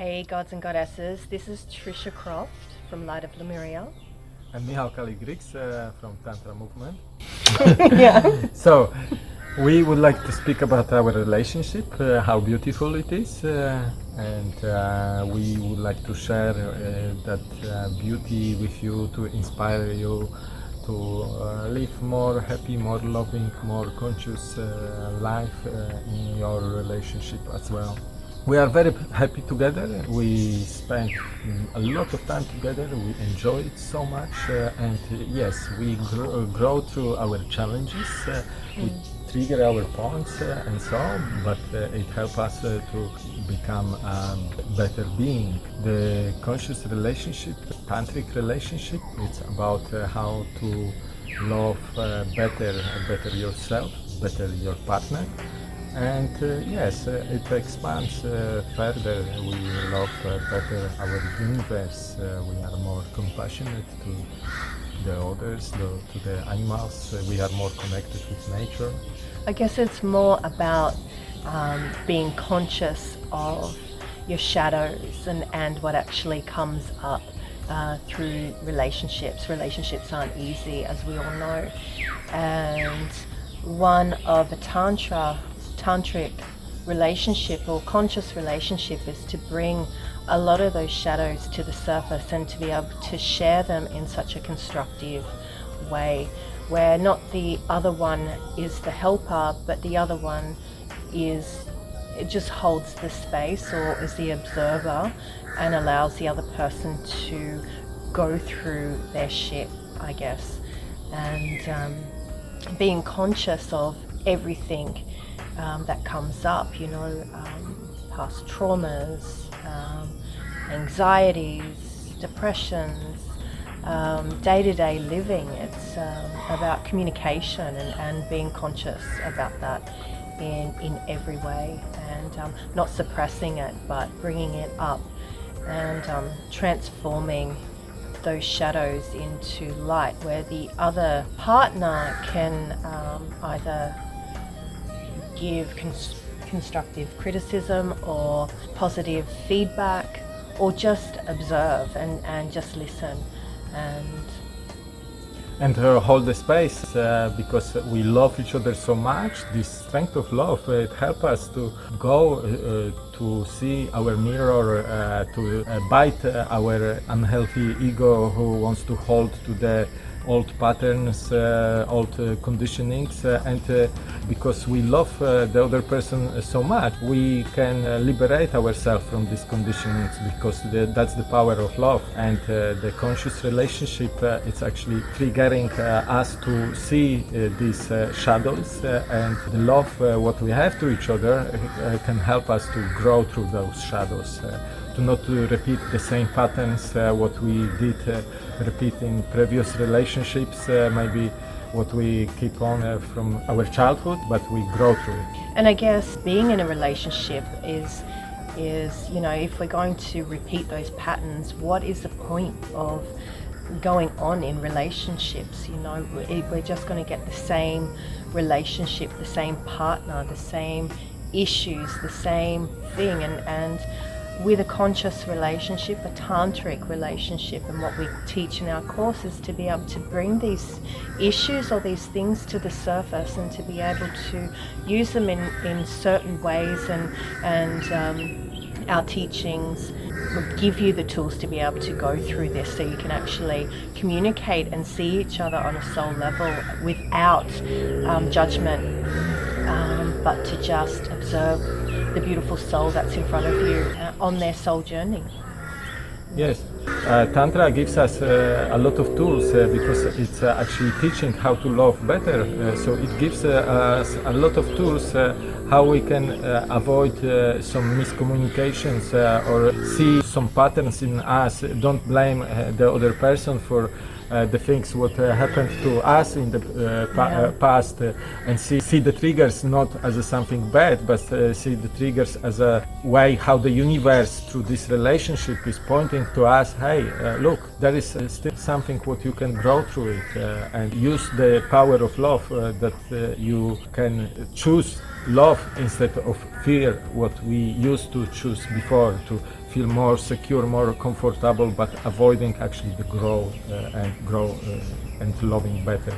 Hey gods and goddesses, this is Trisha Croft from Light of Lemuria. I'm Michal Kaligrix uh, from Tantra Movement. yeah. So, we would like to speak about our relationship, uh, how beautiful it is, uh, and uh, we would like to share uh, that uh, beauty with you to inspire you to uh, live more happy, more loving, more conscious uh, life uh, in your relationship as well. We are very happy together. We spend mm, a lot of time together. We enjoy it so much, uh, and uh, yes, we grow, grow through our challenges. Uh, we trigger our points uh, and so on, but uh, it helps us uh, to become a better being. The conscious relationship, tantric relationship, it's about uh, how to love uh, better, better yourself, better your partner. And uh, yes, uh, it expands uh, further. We love better our universe. We are more compassionate to the others, the, to the animals. We are more connected with nature. I guess it's more about um, being conscious of your shadows and, and what actually comes up uh, through relationships. Relationships aren't easy, as we all know. And one of a Tantra, Tantric relationship or conscious relationship is to bring a lot of those shadows to the surface and to be able to share them in such a constructive way where not the other one is the helper but the other one is it just holds the space or is the observer and allows the other person to go through their shit I guess. And um, being conscious of everything um, that comes up you know um, past traumas um, anxieties depressions um, day-to-day living. It's um, about communication and, and being conscious about that in, in every way and not suppressing it but bringing it up and transforming those shadows into light where the other partner can um, either give cons constructive criticism or positive feedback or just observe and, and just listen and and uh, hold the space uh, because we love each other so much. This strength of love uh, it helps us to go uh, to see our mirror, uh, to uh, bite uh, our unhealthy ego who wants to hold to the old patterns, uh, old uh, conditionings, uh, and uh, because we love uh, the other person so much, we can liberate ourselves from these conditionings because the, that's the power of love. And the conscious relationship, it's actually triggering us to see these shadows and the love what we have to each other can help us to grow through those shadows to not repeat the same patterns uh, what we did uh, repeat in previous relationships uh, maybe what we keep on uh, from our childhood but we grow through it. And i guess being in a relationship is is you know if we're going to repeat those patterns what is the point of going on in relationships you know? We're just going to get the same relationship the same partner the same issues the same thing and and with a conscious relationship, a tantric relationship, and what we teach in our courses to be able to bring these issues or these things to the surface and to be able to use them in, in certain ways and, and um, our teachings will give you the tools to be able to go through this so you can actually communicate and see each other on a soul level without um, judgment but to just observe the beautiful soul that's in front of you uh, on their soul journey. Yes, uh, Tantra gives us uh, a lot of tools uh, because it's uh, actually teaching how to love better. So it gives us a lot of tools how we can avoid some miscommunications or see some patterns in us. Don't blame the other person for Uh, the things what uh, happened to us in the uh, pa uh, past uh, and see, see the triggers not as something bad but see the triggers as a way how the universe through this relationship is pointing to us hey look there is still something what you can grow through it and use the power of love that you can choose love instead of fear what we used to choose before to feel more secure, more comfortable, but avoiding actually the grow uh, and grow uh, and loving better.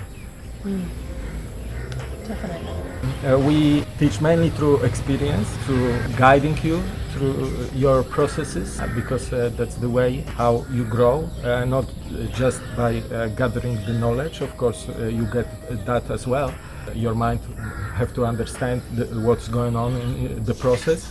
Definitely. Uh, we teach mainly through experience, through guiding you through your processes, uh, because uh, that's the way how you grow, uh, not just by uh, gathering the knowledge. Of course, uh, you get that as well. Your mind have to understand the, what's going on in the process.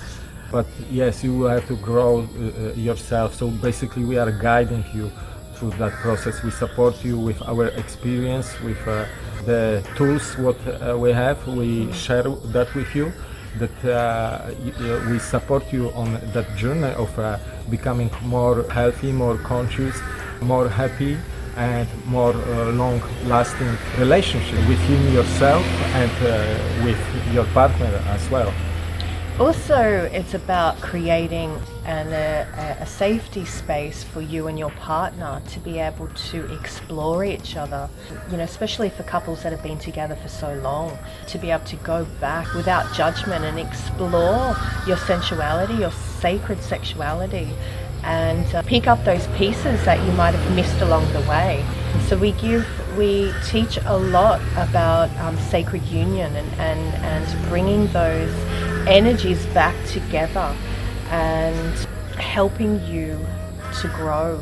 But yes, you have to grow uh, yourself. So basically, we are guiding you through that process. We support you with our experience, with uh, the tools what uh, we have. We share that with you. That uh, uh, we support you on that journey of uh, becoming more healthy, more conscious, more happy, and more uh, long-lasting relationship within yourself and uh, with your partner as well. Also, it's about creating an, a, a safety space for you and your partner to be able to explore each other. You know, especially for couples that have been together for so long, to be able to go back without judgment and explore your sensuality, your sacred sexuality, and uh, pick up those pieces that you might have missed along the way. So we give, we teach a lot about um, sacred union and, and, and bringing those energies back together and helping you to grow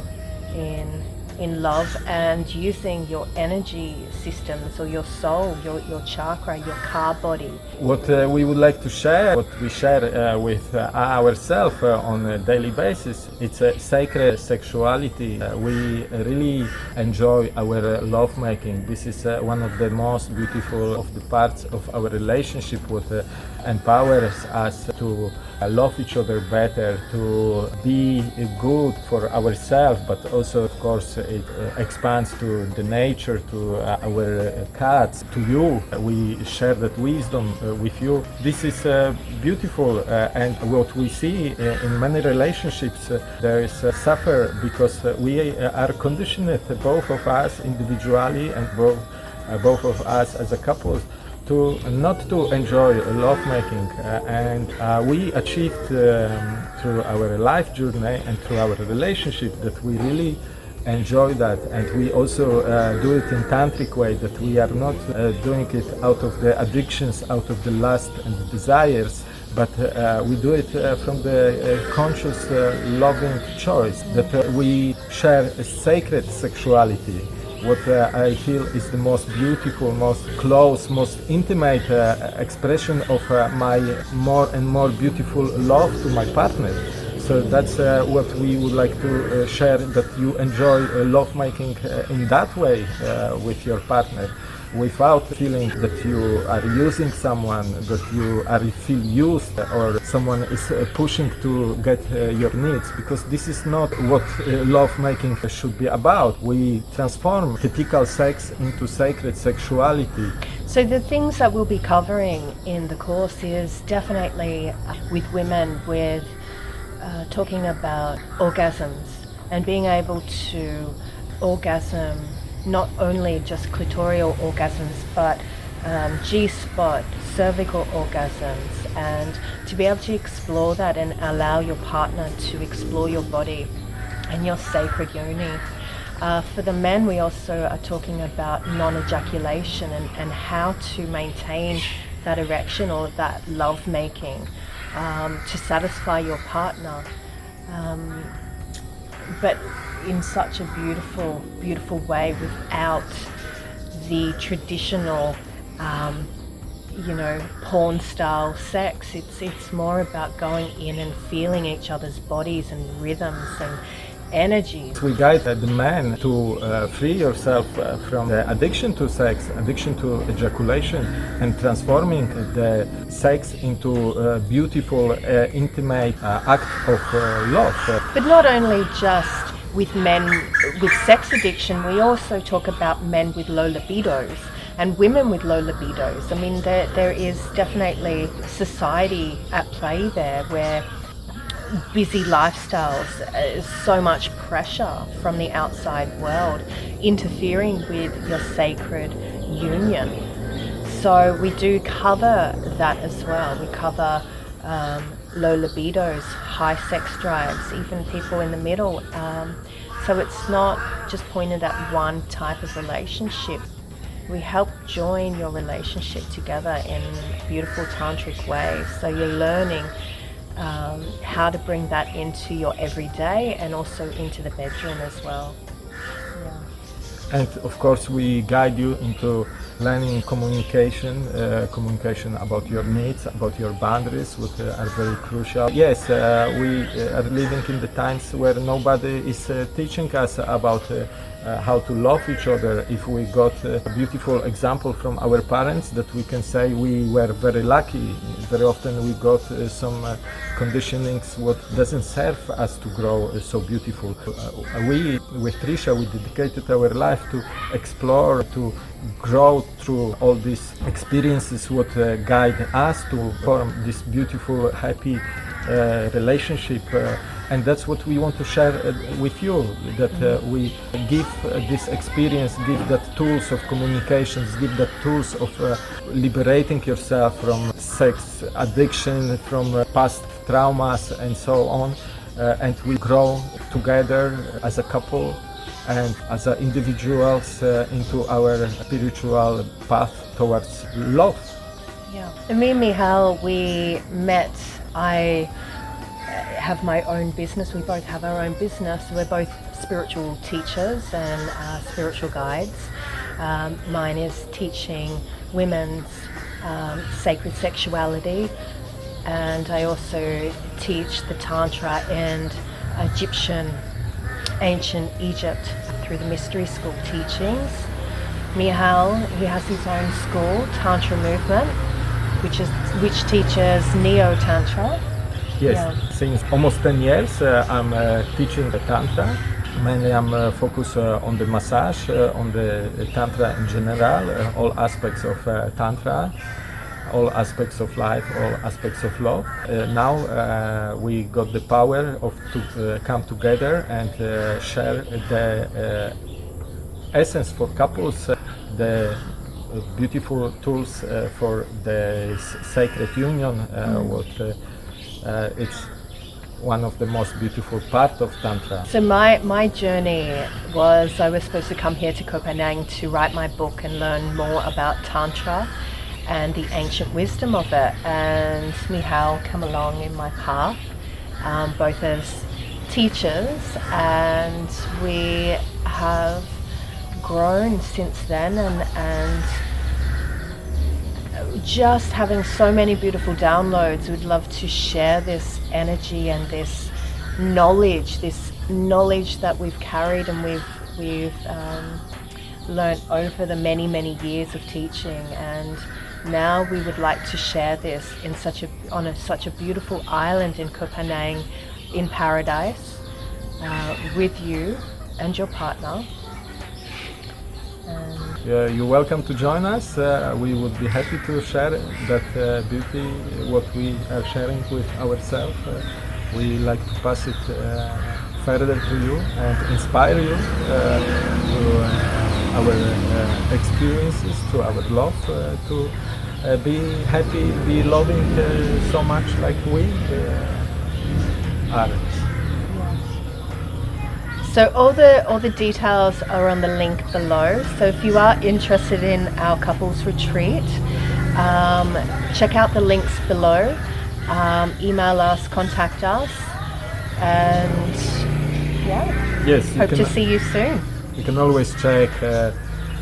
in in love and using your energy systems or your soul, your, your chakra, your ka body. What uh, we would like to share, what we share uh, with uh, ourselves uh, on a daily basis, it's a sacred sexuality. Uh, we really enjoy our uh, love making. This is uh, one of the most beautiful of the parts of our relationship. with uh, empowers us to love each other better, to be good for ourselves, but also, of course, it uh, expands to the nature, to uh, our cats, to you. We share that wisdom uh, with you. This is uh, beautiful, uh, and what we see uh, in many relationships, there is suffer because we are conditioned, both of us individually and both, both of us as a couple, to not to enjoy lovemaking uh, and uh, we achieved um, through our life journey and through our relationship that we really enjoy that. And we also uh, do it in tantric way that we are not uh, doing it out of the addictions out of the lust and the desires but uh, we do it uh, from the uh, conscious uh, loving choice that we share a sacred sexuality what uh, I feel is the most beautiful, most close, most intimate uh, expression of uh, my more and more beautiful love to my partner. So that's uh, what we would like to uh, share that you enjoy uh, love making in that way with your partner without feeling that you are using someone, that you are feel used or someone is uh, pushing to get uh, your needs because this is not what uh, love making should be about. We transform typical sex into sacred sexuality. So the things that we'll be covering in the course is definitely with women with uh, talking about orgasms and being able to orgasm not only just clitoral orgasms but um, G-spot, cervical orgasms and to be able to explore that and allow your partner to explore your body and your sacred yoni. Uh, for the men, we also are talking about non-ejaculation and, and how to maintain that erection or that love making um, to satisfy your partner. Um, but in such a beautiful, beautiful way without the traditional, um, you know, porn style sex. It's it's more about going in and feeling each other's bodies and rhythms and energies. We guide the man to uh, free yourself uh, from the addiction to sex, addiction to ejaculation, and transforming the sex into a beautiful, uh, intimate uh, act of uh, love. But not only just with men with sex addiction, we also talk about men with low libidos and women with low libidos. I mean, there, there is definitely society at play there where busy lifestyles, uh, so much pressure from the outside world interfering with your sacred union. So we do cover that as well. We cover um, low libidos, high sex drives, even people in the middle. Um, so it's not just pointed at one type of relationship. We help join your relationship together in beautiful tantric ways. So you're learning um, how to bring that into your everyday and also into the bedroom as well. And of course, we guide you into learning communication, uh, communication about your needs, about your boundaries, which uh, are very crucial. Yes, uh, we uh, are living in the times where nobody is uh, teaching us about uh, how to love each other. If we got a beautiful example from our parents that we can say we were very lucky. Very often we got some conditionings what doesn't serve us to grow so beautiful. We with Trisha we dedicated our life to explore, to grow through all these experiences what uh, guide us to form this beautiful happy uh, relationship uh, and that's what we want to share uh, with you that uh, we give this experience give that tools of communications give that tools of uh, liberating yourself from sex addiction from past traumas and so on and we grow together as a couple and as uh, individuals uh, into our spiritual path towards love Yeah. And me and Michal, we met. I have my own business. We both have our own business. We're both spiritual teachers and uh, spiritual guides. Um, mine is teaching women's um, sacred sexuality, and I also teach the Tantra and Egyptian, ancient Egypt through the mystery school teachings. Michal, he has his own school, Tantra Movement, which is which teaches Neo Tantra. Yes, Yeah. since almost 10 years uh, I'm uh, teaching the Tantra. Mainly I'm uh, focused uh, on the massage, uh, on the Tantra in general, uh, all aspects of uh, Tantra, all aspects of life, all aspects of love. Uh, now uh, we got the power of to uh, come together and uh, share the uh, essence for couples, the beautiful tools uh, for the sacred union, uh, what uh, uh, it's one of the most beautiful part of Tantra. So my my journey was I was supposed to come here to Koh to write my book and learn more about Tantra and the ancient wisdom of it. And Michal come along in my path, um, both as teachers, and we have grown since then and and just having so many beautiful downloads. We'd love to share this energy and this knowledge, this knowledge that we've carried and we've we've um, learned over the many many years of teaching. And now we would like to share this in such a on a, such a beautiful island in Koh Phangan, in paradise, uh, with you and your partner. Uh, you're welcome to join us. Uh, we would be happy to share that uh, beauty, what we are sharing with ourselves. Uh, we like to pass it uh, further to you and inspire you uh, uh, our uh, experiences, to our love, uh, to uh, be happy, be loving uh, so much like we uh, are. So all the all the details are on the link below. So if you are interested in our couples retreat, um, check out the links below. Um, email us, contact us, and yeah, Yes, hope to see you soon. You can always check uh,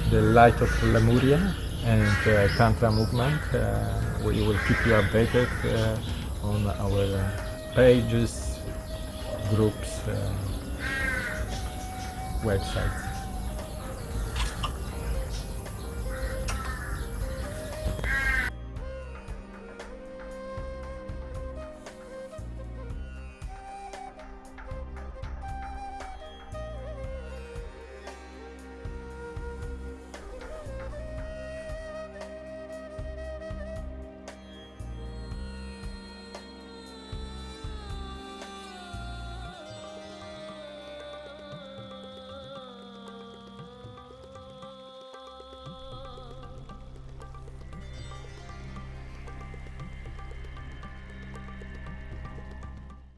the Light of Lemuria and uh, Tantra movement. Uh, we will keep you updated uh, on our uh, pages, groups, websites.